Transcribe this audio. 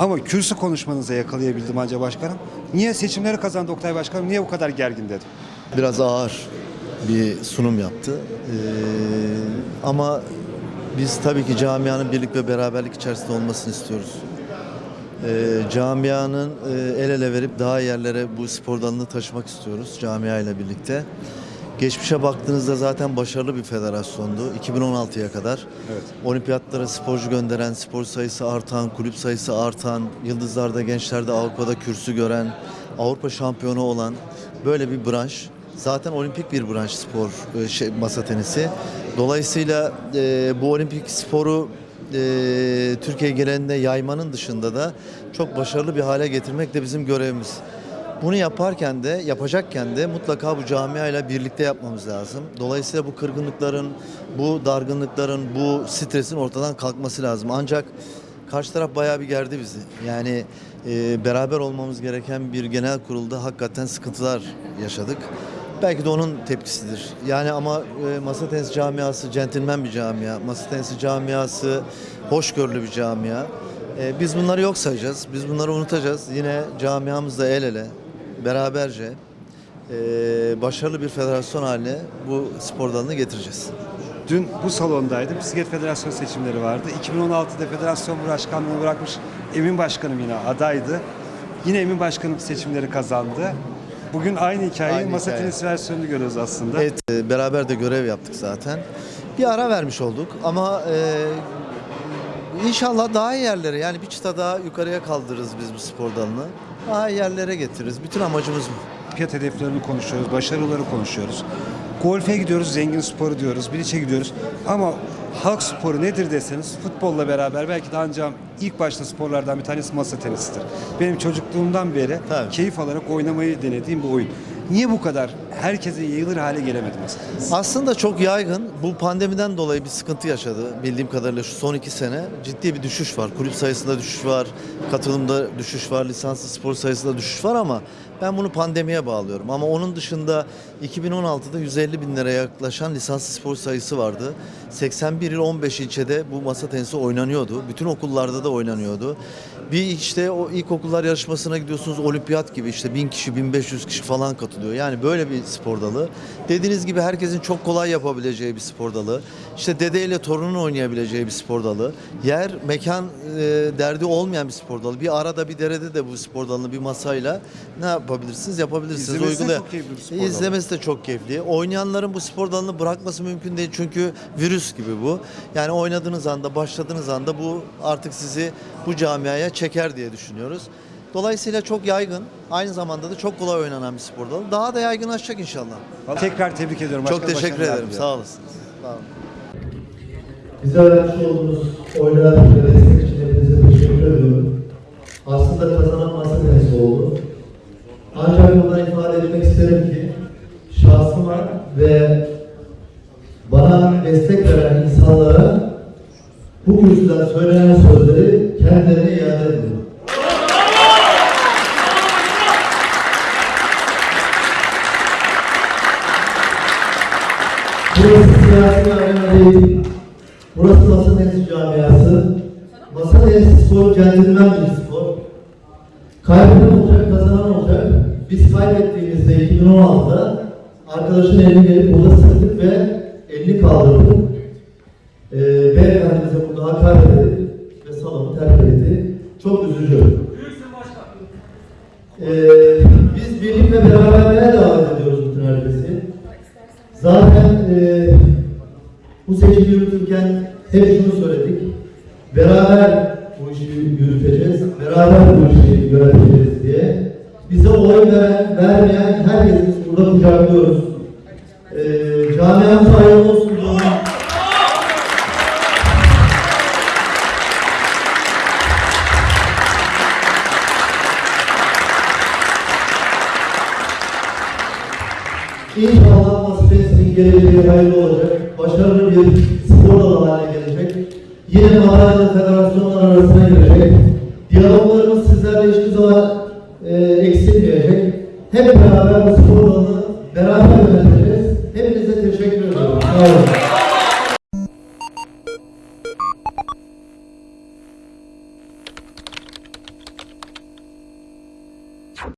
Ama kürsü konuşmanıza yakalayabildim anca başkanım. Niye seçimleri kazandı Oktay Başkanım? Niye bu kadar gergin dedim. biraz ağır bir sunum yaptı. Ee, ama biz tabii ki camianın birlik ve beraberlik içerisinde olmasını istiyoruz. Ee, camianın e, el ele verip daha yerlere bu spor dalını taşımak istiyoruz camia ile birlikte. Geçmişe baktığınızda zaten başarılı bir federasyondu 2016'ya kadar. Evet. Olimpiyatlara sporcu gönderen, spor sayısı artan, kulüp sayısı artan, yıldızlarda, gençlerde Avrupa'da kürsü gören, Avrupa şampiyonu olan böyle bir branş. Zaten olimpik bir branş spor, e, şey, masa tenisi. Dolayısıyla e, bu olimpik sporu e, Türkiye genelinde yaymanın dışında da çok başarılı bir hale getirmek de bizim görevimiz. Bunu yaparken de, yapacakken de mutlaka bu camiayla birlikte yapmamız lazım. Dolayısıyla bu kırgınlıkların, bu dargınlıkların, bu stresin ortadan kalkması lazım. Ancak karşı taraf bayağı bir gerdi bizi. Yani e, beraber olmamız gereken bir genel kurulda hakikaten sıkıntılar yaşadık. Belki de onun tepkisidir. Yani ama e, masa tenisi camiası centilmen bir camia. Masa tenisi camiası hoşgörülü bir camia. E, biz bunları yok sayacağız. Biz bunları unutacağız. Yine camiamızla el ele, beraberce e, başarılı bir federasyon haline bu spor dalını getireceğiz. Dün bu salondaydım. Bisiklet Federasyonu seçimleri vardı. 2016'da federasyon başkanlığını bırakmış Emin Başkanım yine adaydı. Yine Emin Başkanım seçimleri kazandı. Bugün aynı hikayeyi Aynı masa hikaye. tenisi versiyonunu görüyoruz aslında. Evet, beraber de görev yaptık zaten. Bir ara vermiş olduk ama e, inşallah daha iyi yerlere yani bir çıta daha yukarıya kaldırırız biz bu spor dalını. Daha iyi yerlere getiririz. Bütün amacımız bu. Fiyat hedeflerini konuşuyoruz, başarıları konuşuyoruz. Golfe gidiyoruz, zengin sporu diyoruz, biliçe gidiyoruz. Ama halk sporu nedir deseniz futbolla beraber belki de ancak ilk başta sporlardan bir tanesi masa tenisidir. Benim çocukluğumdan beri Tabii. keyif alarak oynamayı denediğim bir oyun. Niye bu kadar herkese yayılır hale gelemedi tenisi? Aslında çok yaygın. Bu pandemiden dolayı bir sıkıntı yaşadı. Bildiğim kadarıyla şu son iki sene ciddi bir düşüş var. Kulüp sayısında düşüş var, katılımda düşüş var, lisanslı spor sayısında düşüş var ama ben bunu pandemiye bağlıyorum. Ama onun dışında 2016'da 150 bin liraya yaklaşan lisanslı spor sayısı vardı. 81 il 15 ilçede bu masa tenisi oynanıyordu. Bütün okullarda da oynanıyordu. Bir işte o ilkokullar yarışmasına gidiyorsunuz olimpiyat gibi işte 1000 kişi 1500 kişi falan katılıyor. Yani böyle bir spor dalı. Dediğiniz gibi herkesin çok kolay yapabileceği bir spor dalı. İşte dedeyle torunun oynayabileceği bir spor dalı. Yer, mekan e, derdi olmayan bir spor dalı. Bir arada bir derede de bu spor dalını bir masayla ne yapabilirsiniz? Yapabilirsiniz. İzlemesi de Uygulaya- çok keyifli bir spor dalı. İzlemesi de çok keyifli. Oynayanların bu spor dalını bırakması mümkün değil. Çünkü virüs gibi bu. Yani oynadığınız anda, başladığınız anda bu artık sizi bu camiaya çeker diye düşünüyoruz. Dolayısıyla çok yaygın. Aynı zamanda da çok kolay oynanan bir spor dalı. Daha da yaygınlaşacak inşallah. Tekrar tebrik ediyorum. Çok Başkanım, teşekkür başarılar ederim. diliyorum. Sağ olasınız. Sağ olun. Bize vermiş olduğunuz oylar ve destek için hepinize teşekkür ediyorum. Aslında kazanan masa tenisi oldu. Ancak buradan ifade etmek isterim ki şahsıma ve bana destek veren insanlara bu kürsüden söylenen sözleri kendilerine iade ediyorum. Burası siyasi arena değil. Burası masa tenisi camiası. Masa tenisi spor centilmen bir spor. Kaybeden olacak, kazanan olacak. Biz kaybettiğimizde 2016'da arkadaşın elini gelip burada sıktık ve elini kaldırdık. Ve beraberliğe davet ediyoruz bütün herkesi. Zaten e, bu seçimi yürütürken hep şunu söyledik. Beraber bu işi yürüteceğiz, beraber bu işi yöneteceğiz diye. Bize oy veren, vermeyen herkesi biz burada kucaklıyoruz. E, camiamız hayırlı İnşallah Masifes'in geleceği hayırlı olacak. Başarılı bir spor dalı haline gelecek. Yine madalyalı federasyonlar arasına girecek. Diyaloglarımız sizlerle hiçbir zaman e, eksilmeyecek. Hep beraber bu spor dalını beraber yöneteceğiz. Hepinize teşekkür ediyorum. Sağ olun.